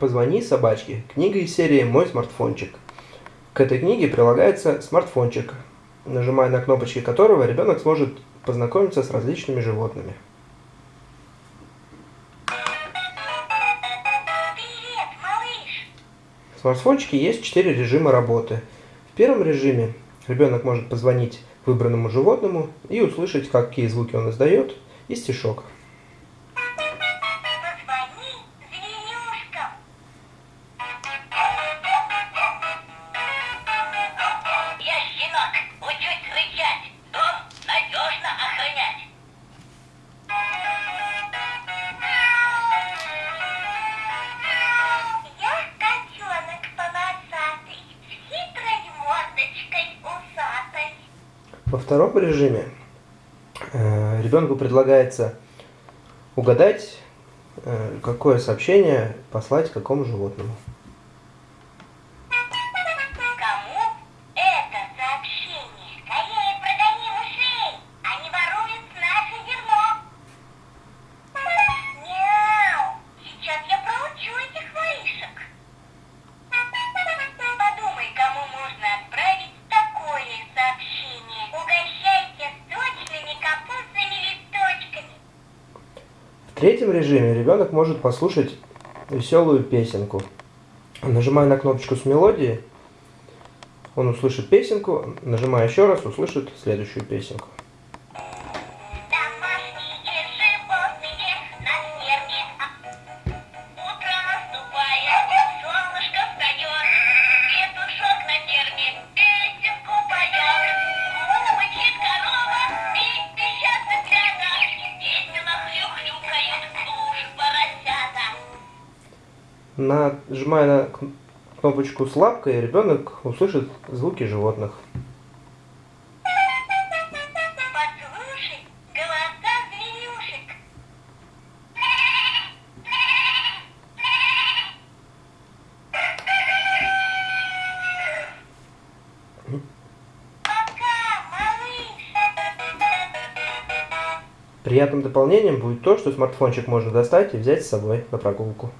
Позвони собачке. Книга из серии «Мой смартфончик». К этой книге прилагается смартфончик, нажимая на кнопочки которого ребенок сможет познакомиться с различными животными. Привет, малыш! В смартфончике есть четыре режима работы. В первом режиме ребенок может позвонить выбранному животному и услышать, какие звуки он издает, и стишок. Во втором режиме э, ребенку предлагается угадать, э, какое сообщение послать какому животному. В третьем режиме ребенок может послушать веселую песенку. Нажимая на кнопочку с мелодией, он услышит песенку, нажимая еще раз, услышит следующую песенку. Нажимая на кн- кнопочку с лапкой, ребенок услышит звуки животных. Приятным дополнением будет то, что смартфончик можно достать и взять с собой на прогулку.